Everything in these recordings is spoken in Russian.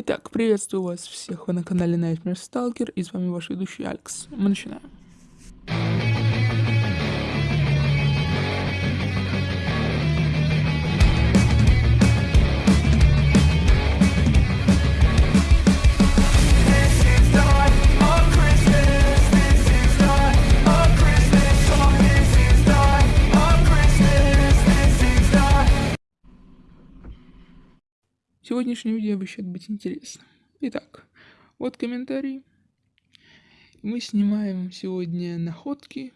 Итак, приветствую вас всех, вы на канале Nightmare Stalker, и с вами ваш ведущий Алекс. Мы начинаем. Сегодняшнее видео обещает быть интересным. Итак, вот комментарий. Мы снимаем сегодня находки.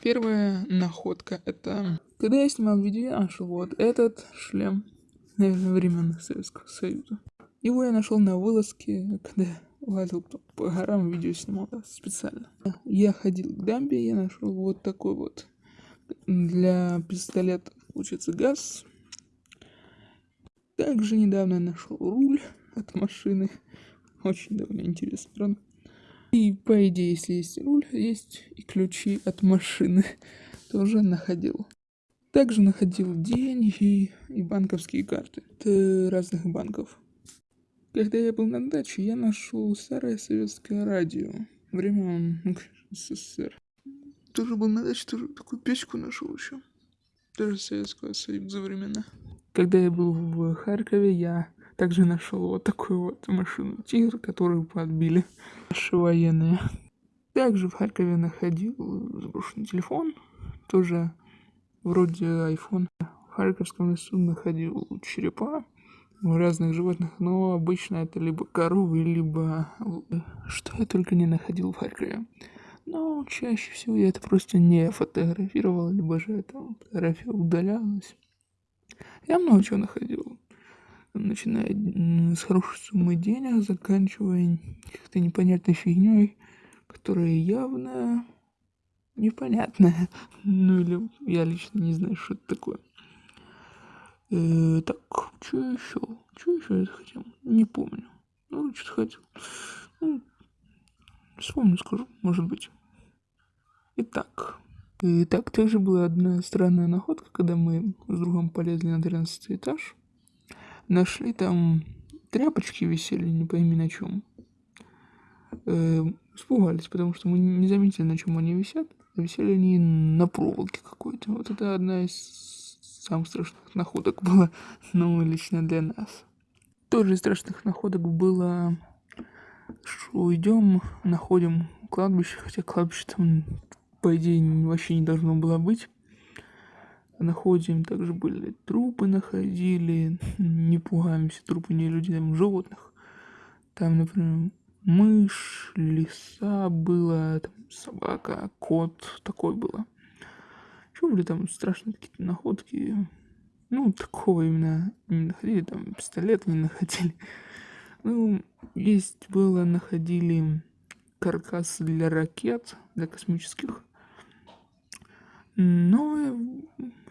Первая находка это... Когда я снимал видео, я нашел вот этот шлем, наверное, времен Советского Союза. Его я нашел на вылазке, когда лазил по, по горам, видео снимал да, специально. Я ходил к дамбе, я нашел вот такой вот для пистолета, получается, газ. Также недавно нашел руль от машины. Очень довольно интересно, правда? И по идее, если есть руль, есть и ключи от машины. Тоже находил. Также находил деньги и банковские карты от разных банков. Когда я был на даче, я нашел старое советское радио. Времен ну, СССР. Тоже был на даче, тоже такую печку нашел еще. Тоже Советского Союза времена. Когда я был в Харькове, я также нашел вот такую вот машину Тигр, которую подбили наши военные. Также в Харькове находил заброшенный телефон, тоже вроде iPhone. В Харьковском лесу находил черепа разных животных, но обычно это либо коровы, либо что я только не находил в Харькове. Но чаще всего я это просто не фотографировал, либо же эта фотография удалялась. Я много чего находил. Начиная с хорошей суммы денег, заканчивая как-то непонятной фигней, которая явно непонятная. Ну или я лично не знаю, что это такое. Э, так, что еще? Что еще я хотел? Не помню. Ну, что-то хотел. Ну, вспомню, скажу, может быть. Итак, так также была одна странная находка, когда мы с другом полезли на 13 этаж. Нашли там тряпочки висели, не пойми на чем. Э, испугались, потому что мы не заметили, на чем они висят. Висели они на проволоке какой-то. Вот это одна из самых страшных находок была, ну, лично для нас. Тоже из страшных находок было, что идем, находим кладбище, хотя кладбище там по идее, вообще не должно было быть. Находим, также были трупы находили, не пугаемся, трупы не людей, там животных. Там, например, мышь, лиса была, там, собака, кот, такой было. Что были там страшные какие-то находки? Ну, такого именно не находили, там, пистолет не находили. Ну, есть было, находили каркас для ракет, для космических. Но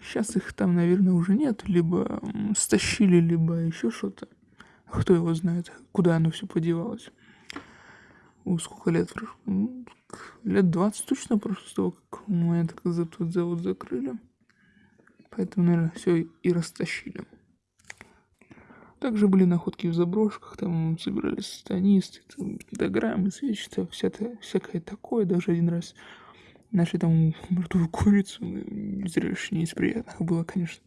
сейчас их там, наверное, уже нет. Либо стащили, либо еще что-то. Кто его знает, куда оно все подевалось. О, сколько лет прошло? Ну, Лет 20 точно прошло с того, как мы этот тот завод закрыли. Поэтому, наверное, все и растащили. Также были находки в заброшках, там собирались сатанисты, там, пентаграммы, свечи, всякое такое. Даже один раз нашли там мертвую курицу, ну, не из приятных было, конечно.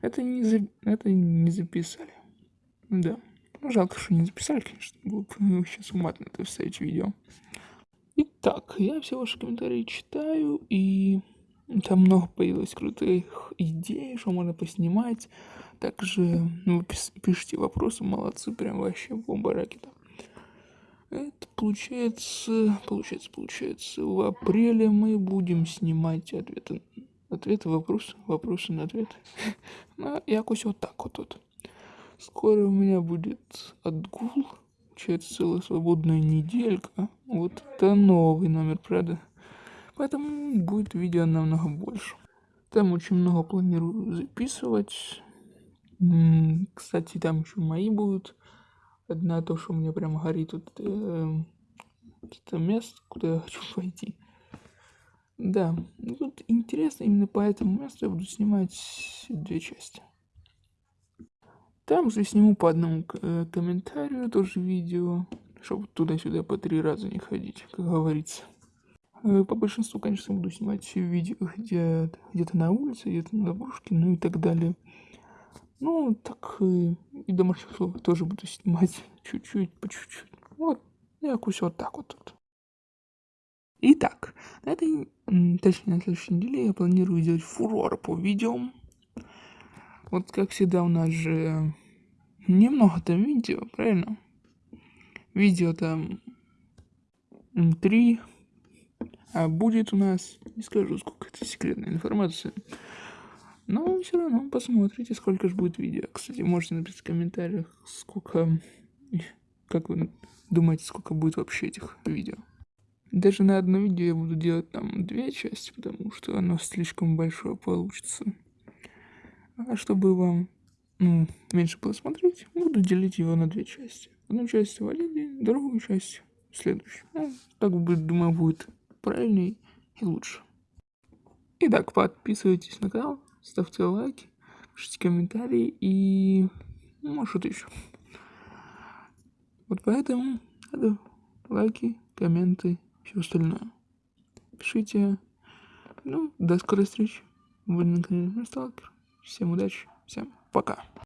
Это не, за... это не записали. Да. Ну, жалко, что не записали, конечно. Было бы сейчас уматно это вставить видео. Итак, я все ваши комментарии читаю, и там много появилось крутых идей, что можно поснимать. Также ну, пишите вопросы, молодцы, прям вообще бомба ракета. Это получается, получается, получается, в апреле мы будем снимать ответы, ответы, вопросы, вопросы на ответы. Ну, якось вот так вот. вот. Скоро у меня будет отгул, получается целая свободная неделька. Вот это новый номер, правда? Поэтому будет видео намного больше. Там очень много планирую записывать. Кстати, там еще мои будут. Одна то, что у меня прям горит вот эм, это место, куда я хочу пойти. Да, тут интересно, именно по этому месту я буду снимать две части. Также сниму по одному э, комментарию тоже видео, чтобы туда-сюда по три раза не ходить, как говорится. Э, По большинству, конечно, буду снимать видео где- где-то на улице, где-то на заброшке, ну и так далее. Ну, так э, и домашних условиях тоже буду снимать чуть-чуть, по чуть-чуть. Вот, якось вот так вот тут. Итак, на этой, точнее, на следующей неделе я планирую сделать фурор по видео. Вот как всегда у нас же немного там видео, правильно? Видео там три, а будет у нас, не скажу, сколько это секретная информация. Но все равно посмотрите, сколько же будет видео. Кстати, можете написать в комментариях, сколько, как вы думаете, сколько будет вообще этих видео. Даже на одно видео я буду делать там две части, потому что оно слишком большое получится. А чтобы вам ну, меньше было смотреть, буду делить его на две части. Одну часть в один день, другую часть следующий. Ну, так будет, думаю, будет правильней и лучше. Итак, подписывайтесь на канал, ставьте лайки, пишите комментарии и ну, что-то еще. Вот поэтому надо лайки, комменты, все остальное. Пишите. Ну, до скорой встречи. Вы на канале Сталкер. Всем удачи, всем пока.